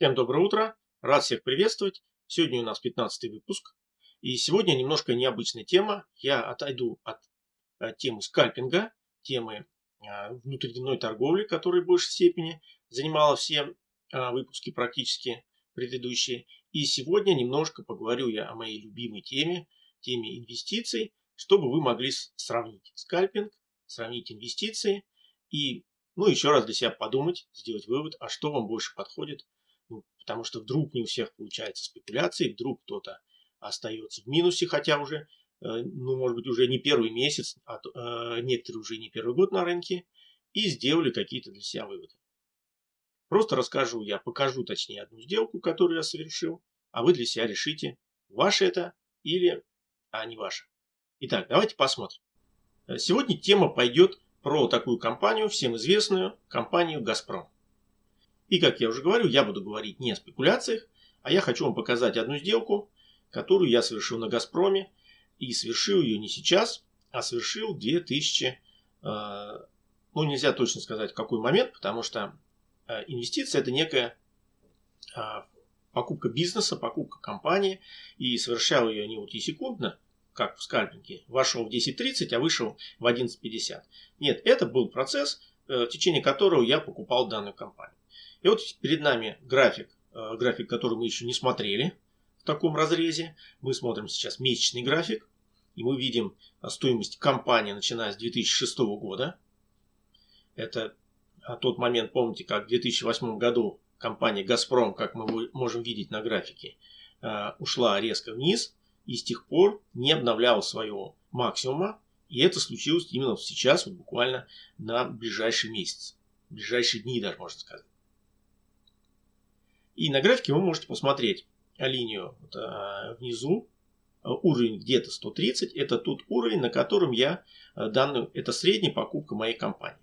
Всем доброе утро, рад всех приветствовать. Сегодня у нас 15 выпуск. И сегодня немножко необычная тема. Я отойду от, от темы скальпинга, темы а, внутридневной торговли, которая в большей степени занимала все а, выпуски практически предыдущие. И сегодня немножко поговорю я о моей любимой теме, теме инвестиций, чтобы вы могли сравнить скальпинг, сравнить инвестиции и ну, еще раз для себя подумать, сделать вывод, а что вам больше подходит ну, потому что вдруг не у всех получается спекуляции, вдруг кто-то остается в минусе, хотя уже, э, ну, может быть, уже не первый месяц, а э, некоторые уже не первый год на рынке, и сделали какие-то для себя выводы. Просто расскажу, я покажу точнее одну сделку, которую я совершил, а вы для себя решите, ваше это или а не ваше. Итак, давайте посмотрим. Э, сегодня тема пойдет про такую компанию, всем известную, компанию «Газпром». И, как я уже говорю, я буду говорить не о спекуляциях, а я хочу вам показать одну сделку, которую я совершил на «Газпроме». И совершил ее не сейчас, а совершил в 2000, э, ну нельзя точно сказать в какой момент, потому что э, инвестиция это некая э, покупка бизнеса, покупка компании. И совершал ее не вот секундно, как в скальпинге, вошел в 10.30, а вышел в 11.50. Нет, это был процесс, в течение которого я покупал данную компанию. И вот перед нами график, э, график, который мы еще не смотрели в таком разрезе. Мы смотрим сейчас месячный график. И мы видим э, стоимость компании, начиная с 2006 года. Это э, тот момент, помните, как в 2008 году компания «Газпром», как мы можем видеть на графике, ушла резко вниз и с тех пор не обновляла своего максимума. И это случилось именно сейчас, вот буквально на ближайший месяц, ближайшие дни даже, можно сказать. И на графике вы можете посмотреть линию вот, а, внизу, а, уровень где-то 130, это тот уровень, на котором я а, данную, это средняя покупка моей компании.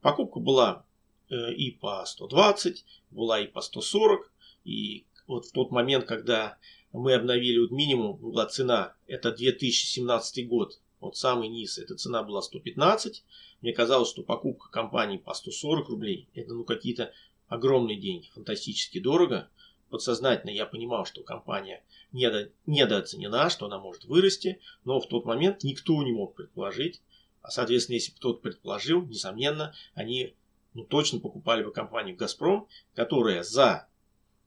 Покупка была э, и по 120, была и по 140, и вот в тот момент, когда мы обновили вот минимум, была цена, это 2017 год, вот самый низ, эта цена была 115, мне казалось, что покупка компании по 140 рублей, это ну какие-то огромные деньги, фантастически дорого. Подсознательно я понимал, что компания недо, недооценена, что она может вырасти, но в тот момент никто не мог предположить, а соответственно, если бы кто-то предположил, несомненно, они ну, точно покупали бы компанию «Газпром», которая за,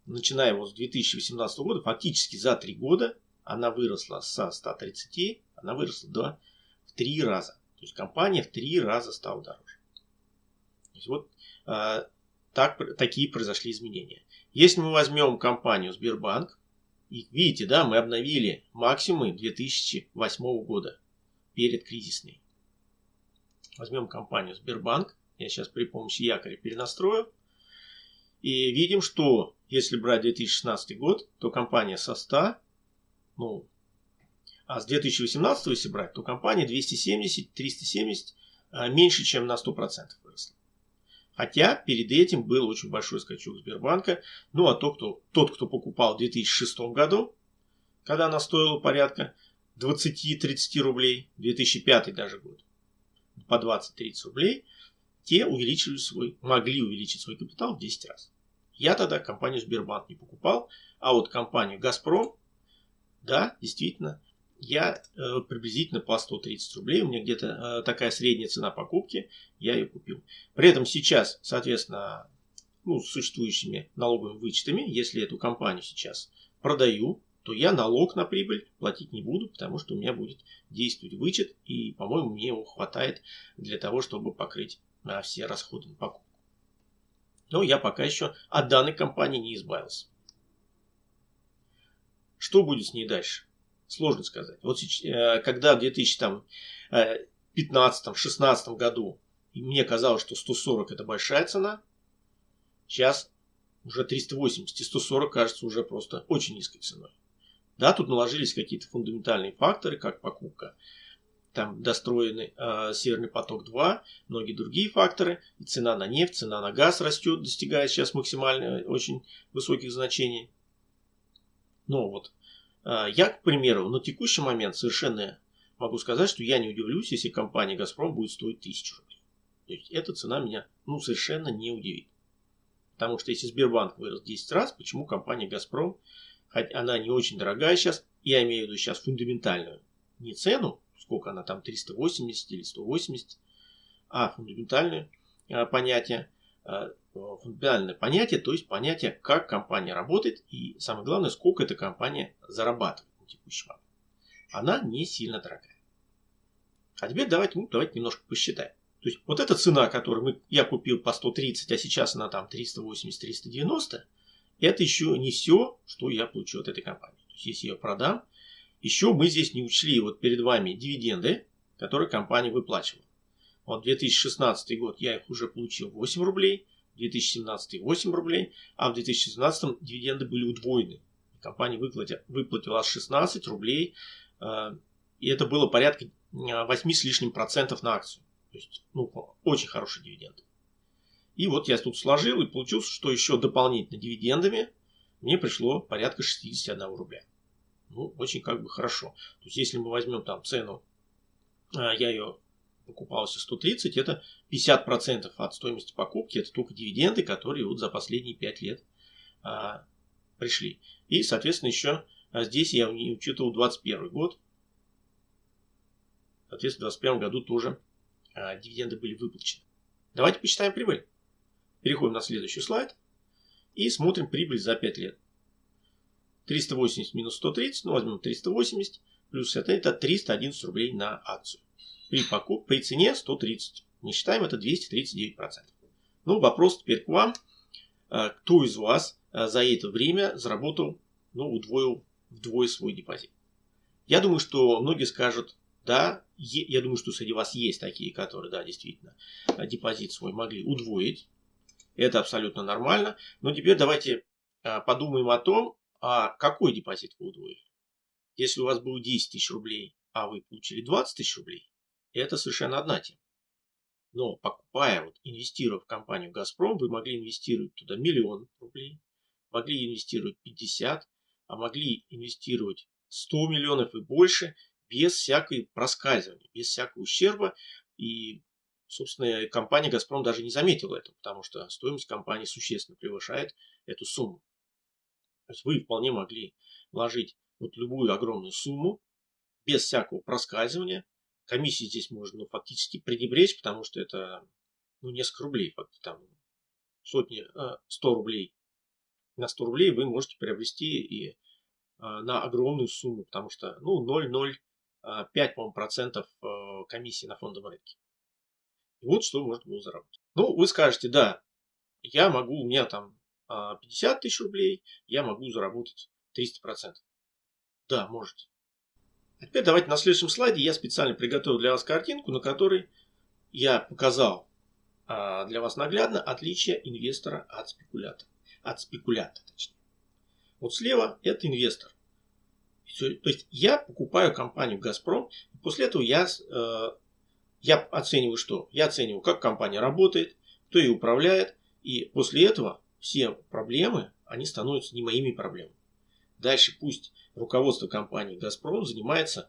начиная вот с 2018 года, фактически за три года, она выросла со 130, она выросла до в три раза. То есть компания в три раза стала дороже. То есть вот а, так, такие произошли изменения. Если мы возьмем компанию Сбербанк, и видите, да, мы обновили максимумы 2008 года, перед кризисной. Возьмем компанию Сбербанк, я сейчас при помощи якоря перенастрою, и видим, что если брать 2016 год, то компания со 100, ну, а с 2018 если брать, то компания 270-370 а, меньше, чем на 100% выросла. Хотя перед этим был очень большой скачок Сбербанка. Ну а тот, кто, тот, кто покупал в 2006 году, когда она стоила порядка 20-30 рублей, 2005 даже год, по 20-30 рублей, те увеличили свой, могли увеличить свой капитал в 10 раз. Я тогда компанию Сбербанк не покупал, а вот компанию Газпром, да, действительно, я э, приблизительно по 130 рублей, у меня где-то э, такая средняя цена покупки, я ее купил. При этом сейчас, соответственно, ну, с существующими налоговыми вычетами, если эту компанию сейчас продаю, то я налог на прибыль платить не буду, потому что у меня будет действовать вычет, и, по-моему, мне его хватает для того, чтобы покрыть а, все расходы на покупку. Но я пока еще от данной компании не избавился. Что будет с ней дальше? Сложно сказать. Вот э, когда в 2015-16 э, году мне казалось, что 140 это большая цена, сейчас уже 380 и 140 кажется уже просто очень низкой ценой. Да, тут наложились какие-то фундаментальные факторы, как покупка, там достроенный э, Северный поток-2, многие другие факторы, и цена на нефть, цена на газ растет, достигая сейчас максимально очень высоких значений. Но вот я, к примеру, на текущий момент совершенно могу сказать, что я не удивлюсь, если компания «Газпром» будет стоить 1000 рублей. То есть эта цена меня ну, совершенно не удивит. Потому что если Сбербанк вырос 10 раз, почему компания «Газпром», хоть она не очень дорогая сейчас, я имею в виду сейчас фундаментальную, не цену, сколько она там, 380 или 180, а фундаментальное а, понятие, а, фундаментальное понятие, то есть понятие, как компания работает и самое главное, сколько эта компания зарабатывает на текущий момент. Она не сильно дорогая. А теперь давайте, ну, давайте немножко посчитаем. То есть вот эта цена, которую мы, я купил по 130, а сейчас она там 380-390, это еще не все, что я получу от этой компании. То есть если я продам, еще мы здесь не учли вот перед вами дивиденды, которые компания выплачивала. Вот 2016 год я их уже получил 8 рублей, 2017 8 рублей, а в 2017 дивиденды были удвоены. Компания выплатила, выплатила аж 16 рублей, э, и это было порядка 8 с лишним процентов на акцию. То есть, ну, очень хороший дивиденд. И вот я тут сложил и получилось, что еще дополнительно дивидендами мне пришло порядка 61 рубля. Ну, очень как бы хорошо. То есть, если мы возьмем там цену, а, я ее покупался 130, это 50% от стоимости покупки, это только дивиденды, которые вот за последние 5 лет а, пришли. И, соответственно, еще а здесь я не учитывал 21 год. Соответственно, в 2021 году тоже а, дивиденды были выплачены. Давайте посчитаем прибыль. Переходим на следующий слайд и смотрим прибыль за 5 лет. 380 минус 130, ну возьмем 380, плюс это, это 311 рублей на акцию. При, покуп, при цене 130. Не считаем, это 239%. Ну, вопрос теперь к вам. А, кто из вас а, за это время заработал, ну, удвоил вдвое свой депозит? Я думаю, что многие скажут, да, я думаю, что среди вас есть такие, которые, да, действительно, а, депозит свой могли удвоить. Это абсолютно нормально. Но теперь давайте подумаем о том, а какой депозит вы удвоили? Если у вас было 10 тысяч рублей, а вы получили 20 тысяч рублей, это совершенно одна тема. Но покупая, вот, инвестируя в компанию «Газпром», вы могли инвестировать туда миллион рублей, могли инвестировать 50, а могли инвестировать 100 миллионов и больше без всякой проскальзывания, без всякого ущерба. И, собственно, компания «Газпром» даже не заметила этого, потому что стоимость компании существенно превышает эту сумму. То есть вы вполне могли вложить вот любую огромную сумму без всякого проскальзывания. Комиссии здесь можно ну, фактически пренебречь, потому что это ну, несколько рублей, там сотни, 100 а, рублей. На 100 рублей вы можете приобрести и а, на огромную сумму, потому что ну 0,05 а, процентов комиссии на фондовом рынке. И вот что можно было заработать. Ну, вы скажете, да, я могу, у меня там 50 тысяч рублей, я могу заработать 300%. Да, можете. А теперь давайте на следующем слайде я специально приготовил для вас картинку, на которой я показал а, для вас наглядно отличие инвестора от спекулятора. От спекулянта, точнее. Вот слева это инвестор. То есть я покупаю компанию «Газпром», и после этого я, э, я оцениваю что? Я оцениваю, как компания работает, кто ее управляет, и после этого все проблемы, они становятся не моими проблемами. Дальше пусть руководство компании «Газпром» занимается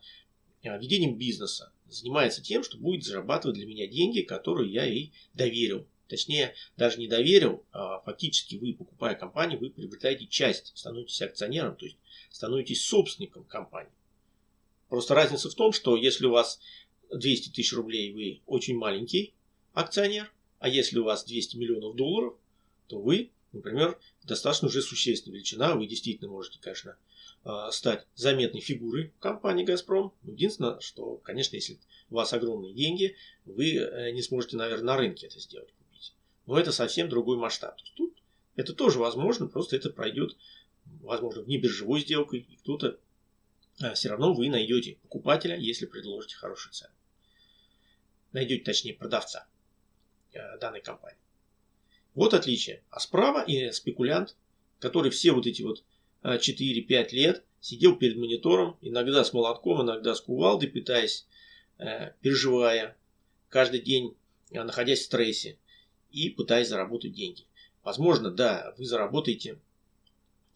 а, ведением бизнеса, занимается тем, что будет зарабатывать для меня деньги, которые я ей доверил. Точнее, даже не доверил, а фактически вы, покупая компанию, вы приобретаете часть, становитесь акционером, то есть становитесь собственником компании. Просто разница в том, что если у вас 200 тысяч рублей, вы очень маленький акционер, а если у вас 200 миллионов долларов, то вы Например, достаточно уже существенная величина. Вы действительно можете, конечно, а, стать заметной фигурой компании «Газпром». Единственное, что, конечно, если у вас огромные деньги, вы э, не сможете, наверное, на рынке это сделать, купить. Но это совсем другой масштаб. Тут это тоже возможно, просто это пройдет, возможно, вне биржевой сделкой, и кто-то а, все равно вы найдете покупателя, если предложите хорошую цену. Найдете, точнее, продавца э, данной компании. Вот отличие. А справа и спекулянт, который все вот эти вот 4-5 а, лет сидел перед монитором, иногда с молотком, иногда с кувалдой, пытаясь, э, переживая, каждый день э, находясь в стрессе и пытаясь заработать деньги. Возможно, да, вы заработаете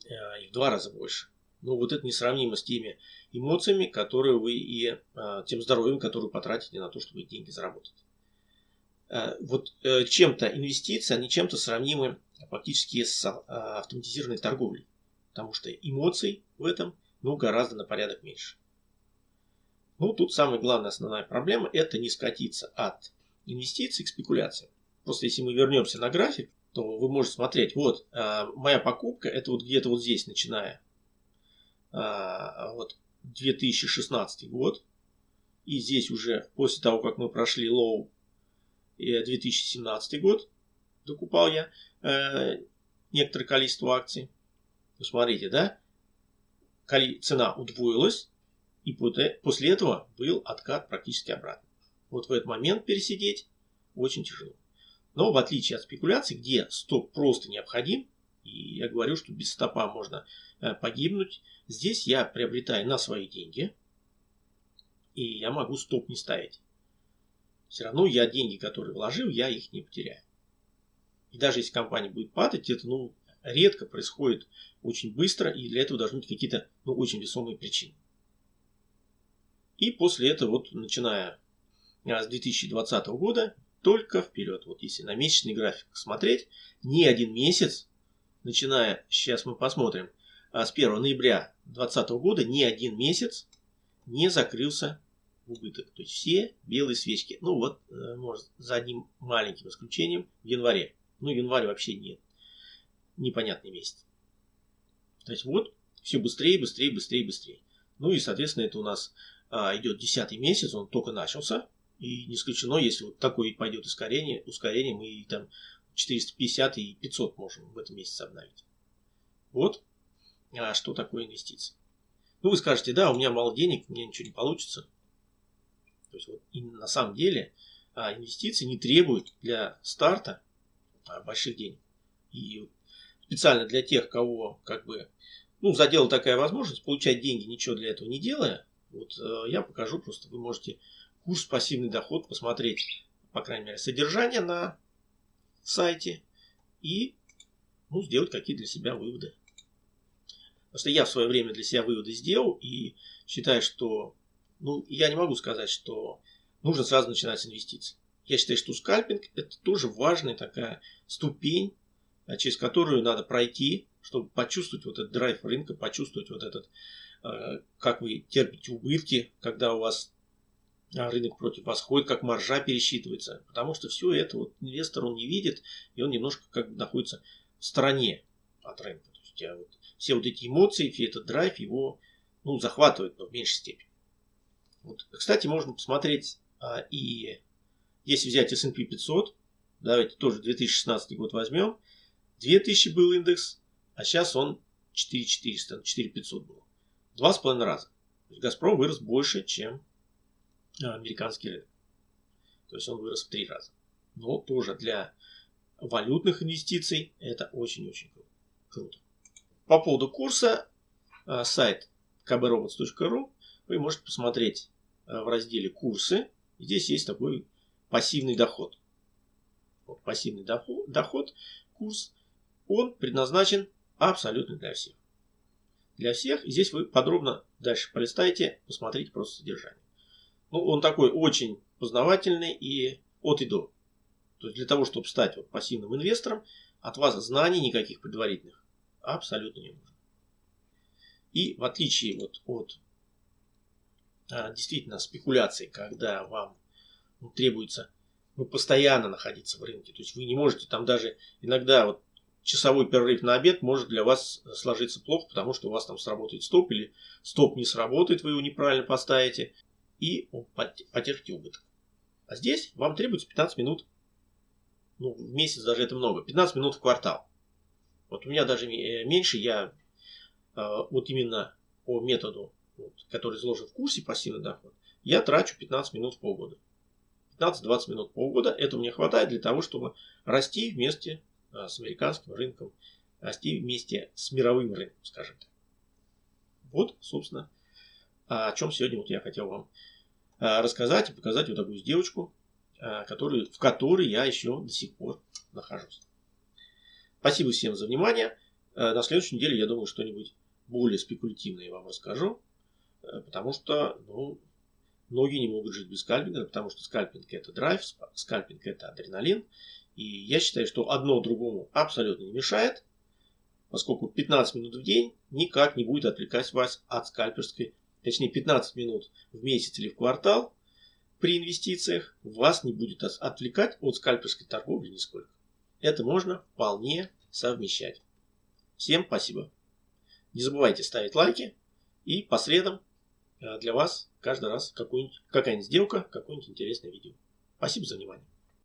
э, и в два раза больше. Но вот это несравнимо с теми эмоциями, которые вы и тем здоровьем, которое вы потратите на то, чтобы деньги заработать. Вот чем-то инвестиции, они чем-то сравнимы фактически с автоматизированной торговлей. Потому что эмоций в этом ну, гораздо на порядок меньше. Ну, тут самая главная основная проблема – это не скатиться от инвестиций к спекуляциям. Просто если мы вернемся на график, то вы можете смотреть, вот, э, моя покупка, это вот где-то вот здесь, начиная э, вот 2016 год, и здесь уже после того, как мы прошли low 2017 год, докупал я э, некоторое количество акций. Посмотрите, да? Цена удвоилась, и после этого был откат практически обратно. Вот в этот момент пересидеть очень тяжело. Но в отличие от спекуляций, где стоп просто необходим, и я говорю, что без стопа можно э, погибнуть, здесь я приобретаю на свои деньги, и я могу стоп не ставить. Все равно я деньги, которые вложил, я их не потеряю. И даже если компания будет падать, это ну, редко происходит очень быстро, и для этого должны быть какие-то ну, очень весомые причины. И после этого, вот начиная а, с 2020 года, только вперед. Вот если на месячный график смотреть, ни один месяц, начиная, сейчас мы посмотрим, а, с 1 ноября 2020 года, ни один месяц не закрылся убыток. То есть все белые свечки. Ну вот, э, может, за одним маленьким исключением в январе. Ну, январь вообще нет. Непонятный месяц. То есть вот, все быстрее, быстрее, быстрее, быстрее. Ну и, соответственно, это у нас а, идет десятый месяц, он только начался. И не исключено, если вот такое пойдет ускорение, ускорение мы там 450 и 500 можем в этом месяце обновить. Вот а что такое инвестиции. Ну, вы скажете, да, у меня мало денег, мне ничего не получится. То есть, вот, и на самом деле а, инвестиции не требуют для старта а, больших денег. И специально для тех, кого как бы ну, задела такая возможность получать деньги, ничего для этого не делая, вот э, я покажу просто, вы можете курс пассивный доход посмотреть, по крайней мере, содержание на сайте и ну, сделать какие для себя выводы. Потому что я в свое время для себя выводы сделал и считаю, что ну, я не могу сказать, что нужно сразу начинать с инвестиций. Я считаю, что скальпинг это тоже важная такая ступень, а, через которую надо пройти, чтобы почувствовать вот этот драйв рынка, почувствовать вот этот Э, как вы терпите убытки, когда у вас а, рынок против вас ходит, как маржа пересчитывается. Потому что все это вот инвестор он не видит, и он немножко как бы находится в стороне от рынка. То есть, а вот, все вот эти эмоции, все этот драйв его ну, захватывает, но в меньшей степени. Вот. Кстати, можно посмотреть а, и если взять S&P 500, давайте тоже 2016 год возьмем, 2000 был индекс, а сейчас он 4400, 4500 был. Два с половиной раза. То есть Газпром вырос больше, чем а, американский рынок. То есть он вырос в три раза. Но тоже для валютных инвестиций это очень-очень круто. По поводу курса, а, сайт kbrobots.ru вы можете посмотреть в разделе «Курсы». Здесь есть такой пассивный доход. Вот пассивный доход, доход, курс, он предназначен абсолютно для всех для всех. Здесь вы подробно дальше полистайте, посмотрите просто содержание. Ну, он такой очень познавательный и от и до. То есть для того, чтобы стать вот пассивным инвестором, от вас знаний никаких предварительных абсолютно не нужно. И в отличие вот от действительно спекуляций, когда вам ну, требуется ну, постоянно находиться в рынке, то есть вы не можете там даже иногда вот часовой перерыв на обед может для вас сложиться плохо, потому что у вас там сработает стоп или стоп не сработает, вы его неправильно поставите и потерпите убыток. А здесь вам требуется 15 минут. Ну, в месяц даже это много. 15 минут в квартал. Вот у меня даже э, меньше, я э, вот именно по методу, вот, который изложен в курсе пассивный доход, я трачу 15 минут в полгода. 15-20 минут в полгода, это мне хватает для того, чтобы расти вместе Э, с американским рынком, расти вместе с мировым рынком, скажем так. Вот, собственно, о чем сегодня вот я хотел вам э, рассказать и показать вот такую девочку, э, которую, в которой я еще до сих пор нахожусь. Спасибо всем за внимание. На следующей неделе, я думаю, что-нибудь более спекулятивное я вам расскажу, потому что ну, Многие не могут жить без скальпинга, потому что скальпинг это драйв, скальпинг это адреналин. И я считаю, что одно другому абсолютно не мешает, поскольку 15 минут в день никак не будет отвлекать вас от скальперской, точнее 15 минут в месяц или в квартал при инвестициях вас не будет отвлекать от скальперской торговли нисколько. Это можно вполне совмещать. Всем спасибо. Не забывайте ставить лайки. И по средам э, для вас каждый раз какая-нибудь сделка, какое-нибудь интересное видео. Спасибо за внимание.